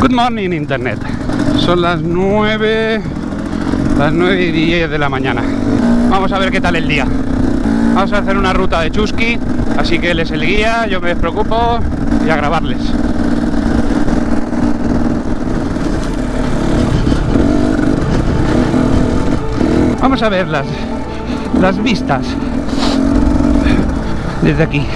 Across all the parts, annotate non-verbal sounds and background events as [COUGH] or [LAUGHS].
Good morning internet. Son las 9 las 9 y 10 de la mañana. Vamos a ver qué tal el día. Vamos a hacer una ruta de Chusky, así que él es el guía, yo me despreocupo y a grabarles. Vamos a ver las, las vistas desde aquí.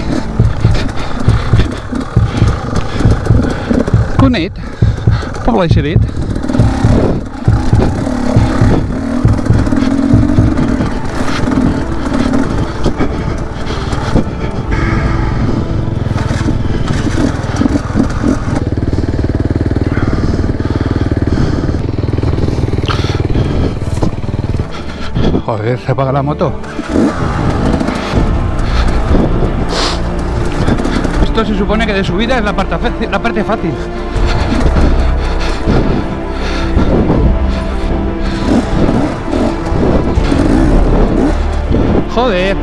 Joder, se apaga la moto. Esto se supone que de subida es la parte, la parte fácil. Joder.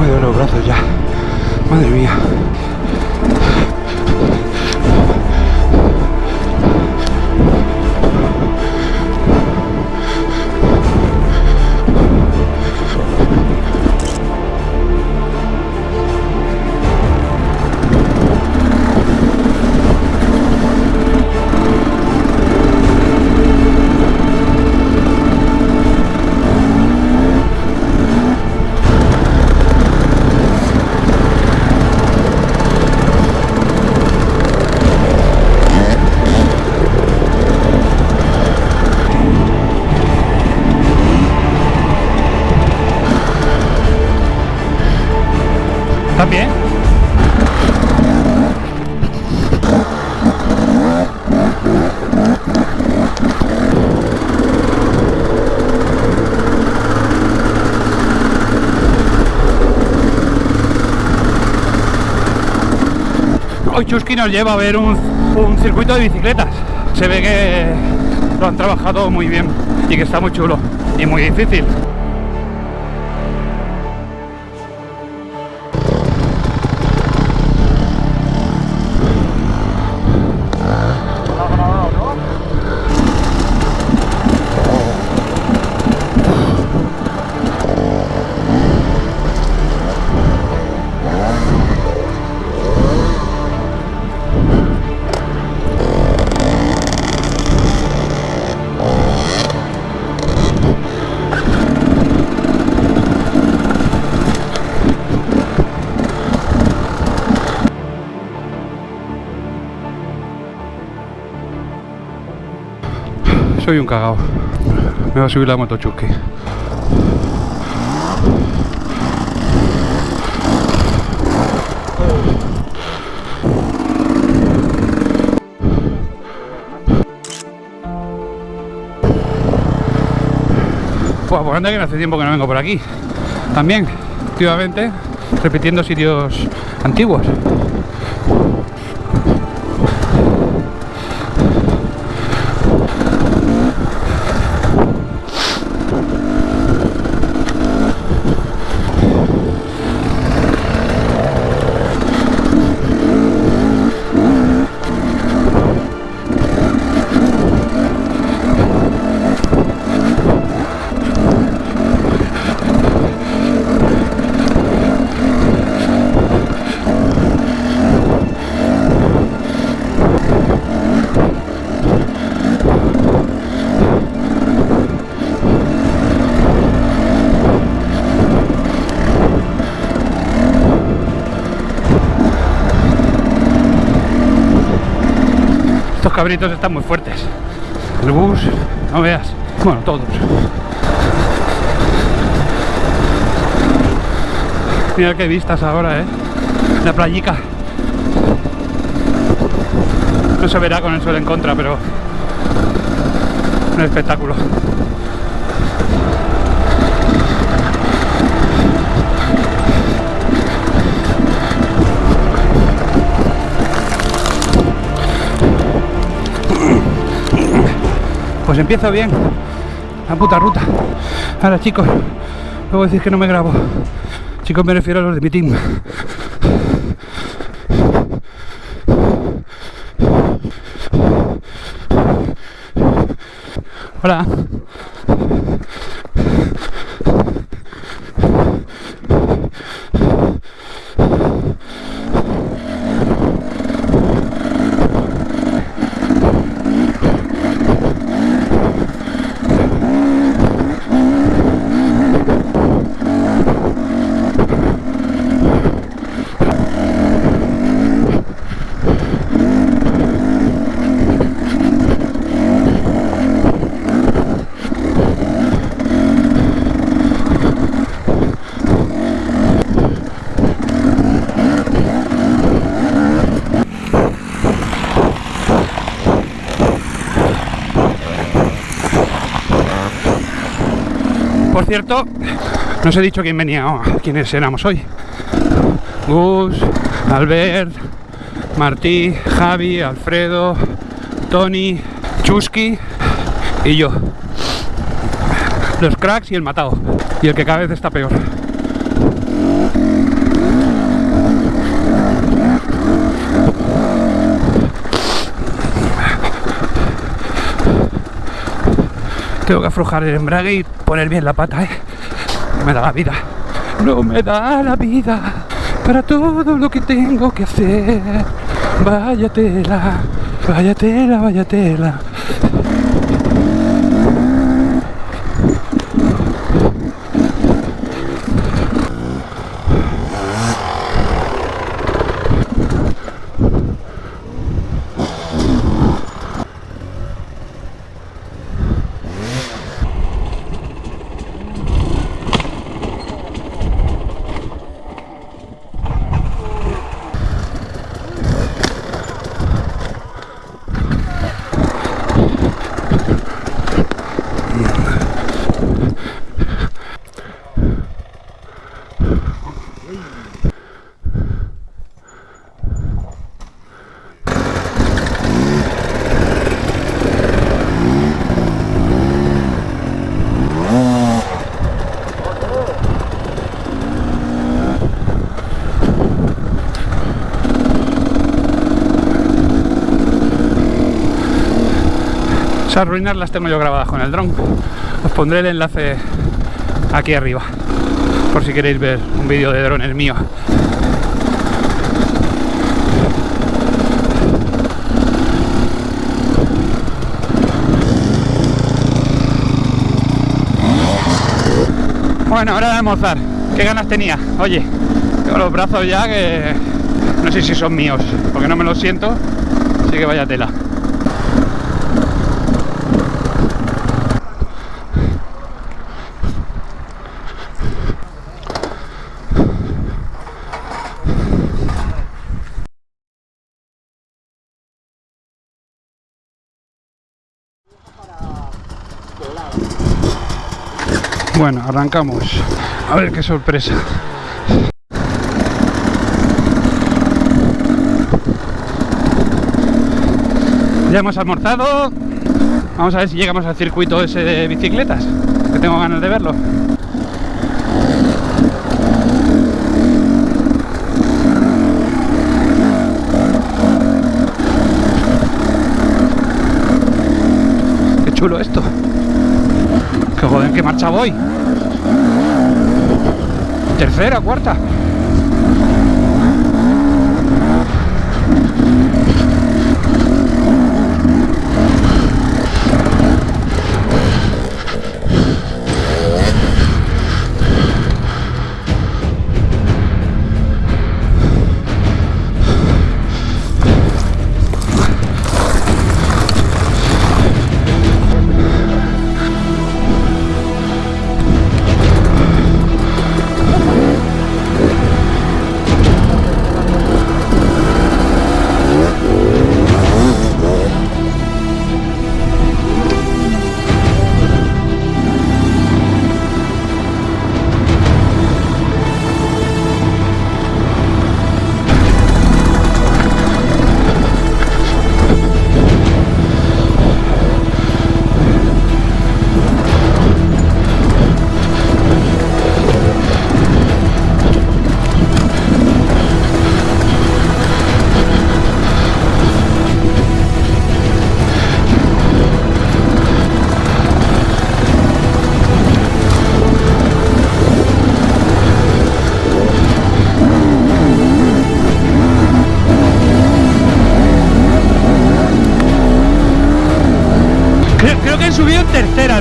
Me duelen los brazos ya. Madre mía. Chusky nos lleva a ver un, un circuito de bicicletas. Se ve que lo han trabajado muy bien y que está muy chulo y muy difícil. Soy un cagao. Me va a subir la moto Chusky. Buah, pues anda que no hace tiempo que no vengo por aquí. También, últimamente, repitiendo sitios antiguos. Cabritos están muy fuertes. El bus, no veas. Bueno, todos. Mira qué vistas ahora, ¿eh? La playica. No se verá con el sol en contra, pero... Un espectáculo. Pues empiezo bien. la puta ruta. Ahora chicos, luego decir que no me grabo. Chicos, me refiero a los de mi team. Hola. Por cierto, no os he dicho quién venía, quiénes éramos hoy. Gus, Albert, Martí, Javi, Alfredo, Tony, Chusky y yo. Los cracks y el matado. Y el que cada vez está peor. Tengo que aflojar el embrague y poner bien la pata, ¿eh? No me da la vida. No me da la vida para todo lo que tengo que hacer. Vaya tela, vaya tela, vaya tela. Esas ruinas las tengo yo grabadas con el dron. Os pondré el enlace aquí arriba, por si queréis ver un vídeo de drones mío. Bueno, hora de almorzar. ¿Qué ganas tenía? Oye, tengo los brazos ya que no sé si son míos, porque no me los siento, así que vaya tela. Bueno, arrancamos. A ver qué sorpresa. Ya hemos almorzado. Vamos a ver si llegamos al circuito ese de bicicletas, que tengo ganas de verlo. Qué chulo esto. ¿En qué marcha voy? Tercera, cuarta.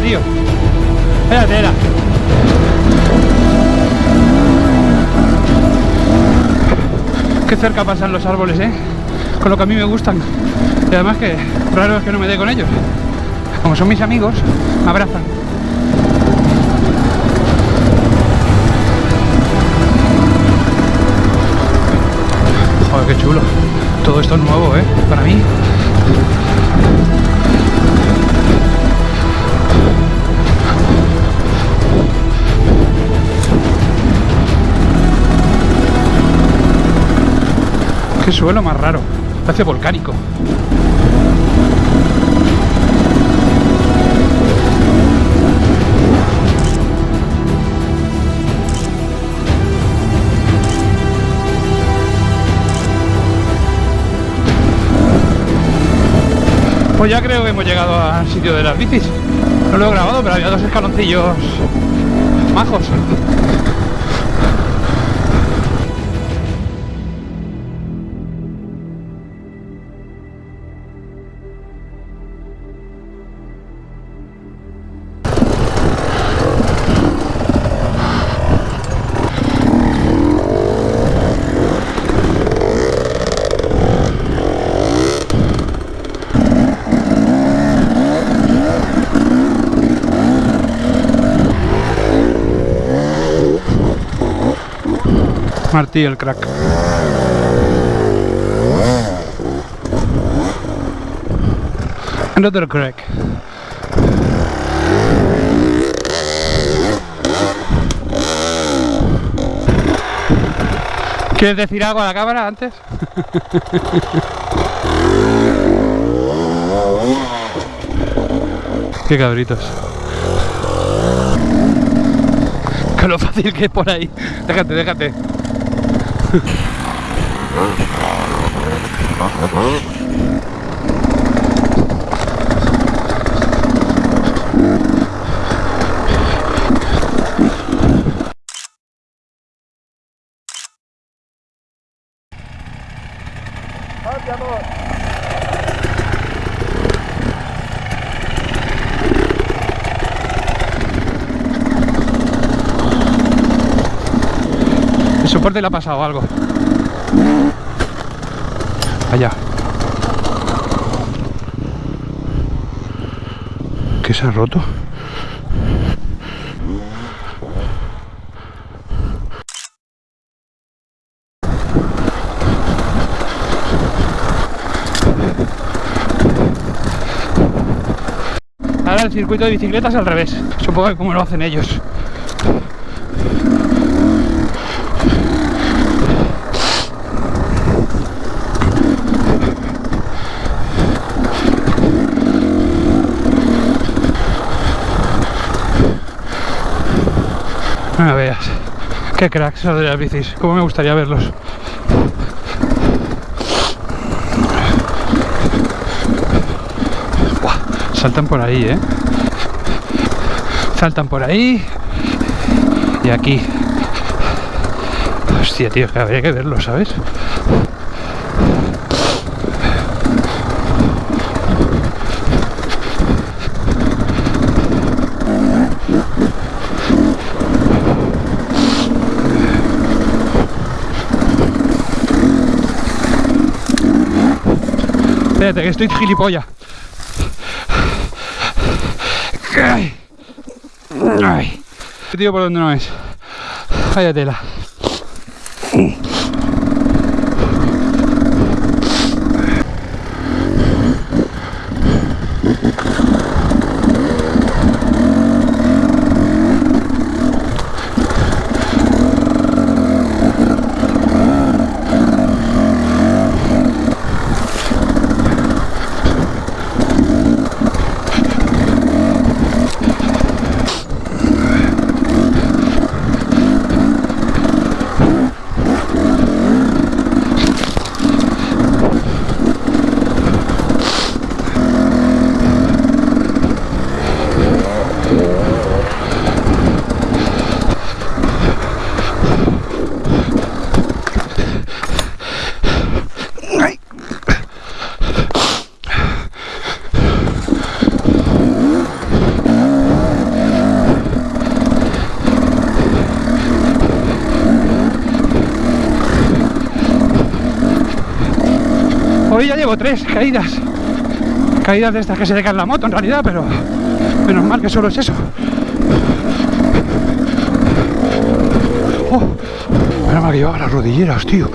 Tío. Espérate, era. Qué cerca pasan los árboles, ¿eh? Con lo que a mí me gustan. Y además que raro es que no me dé con ellos. Como son mis amigos, me abrazan. Joder, qué chulo. Todo esto es nuevo, ¿eh? Para mí. Suelo más raro. Parece volcánico. Pues ya creo que hemos llegado al sitio de las bicis. No lo he grabado, pero había dos escaloncillos majos. Martí el crack. Another crack. ¿Quieres decir algo a la cámara antes? [LAUGHS] Qué cabritos. [LAUGHS] Que lo fácil que es por ahí. Déjate, déjate. [LAUGHS] Huh? El soporte le ha pasado algo. Allá. ¿Qué se ha roto? Ahora el circuito de bicicletas al revés. Supongo que como lo hacen ellos. No veas. Qué cracks esos de las bicis. Cómo me gustaría verlos. Buah, saltan por ahí, ¿eh? Saltan por ahí. Y aquí. Hostia, tío, que habría que verlo, ¿sabes? Espérate, que estoy gilipollas. Ay. Ay. Tío, por donde no es. Vaya. Hoy ya llevo tres caídas. Caídas de estas que se le cae la moto en realidad, pero menos mal que solo es eso. Oh, menos mal que llevaba las rodilleras, tío.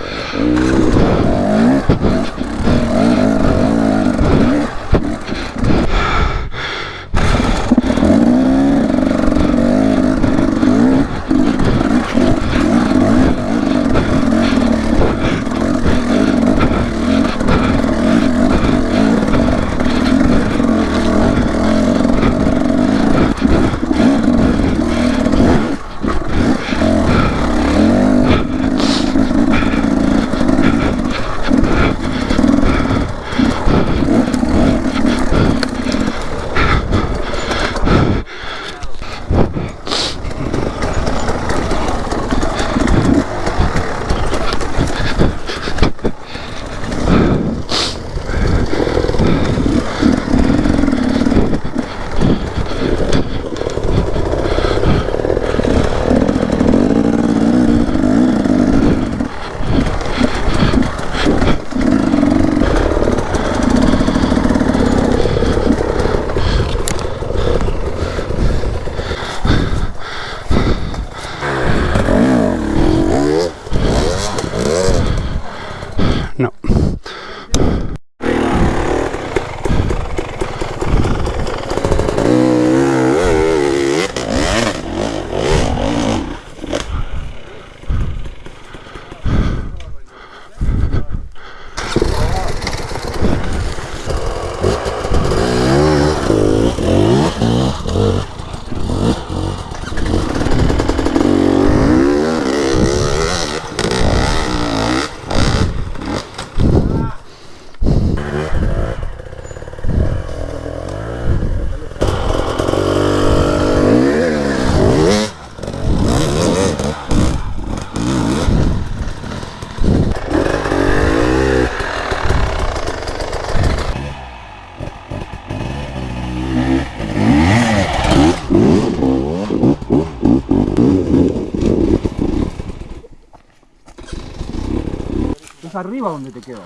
Arriba donde te quedas.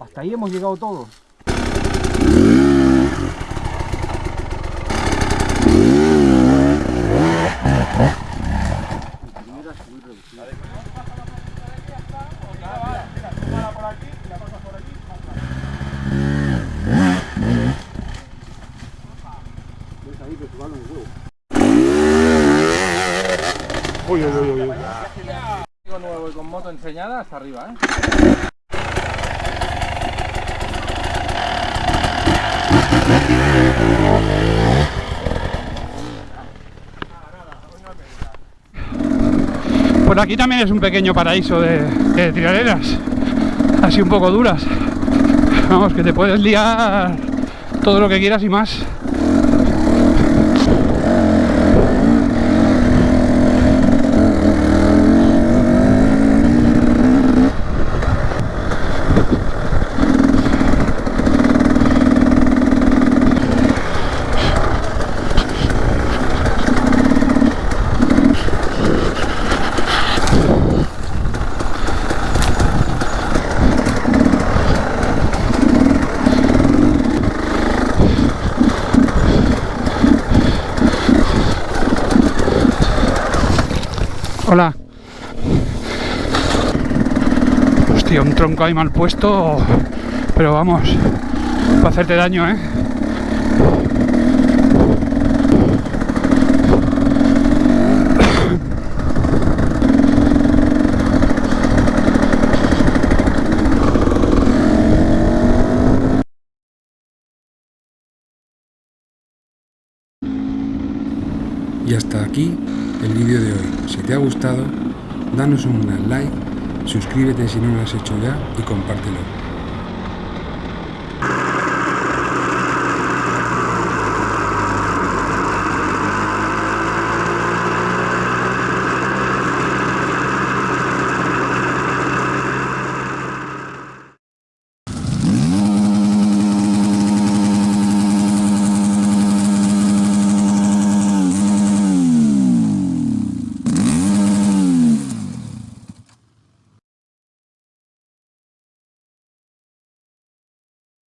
Hasta ahí hemos llegado todos. Uy, uy, uy, uy. Enseñada hasta arriba, ¿eh? Por aquí también es un pequeño paraíso de, de así un poco duras. Vamos, que te puedes liar todo lo que quieras y más. Hola. Hostia, un tronco ahí mal puesto, pero vamos, para hacerte daño, ¿eh? Y hasta aquí el vídeo de hoy. Si te ha gustado, danos un gran like, suscríbete si no lo has hecho ya y compártelo.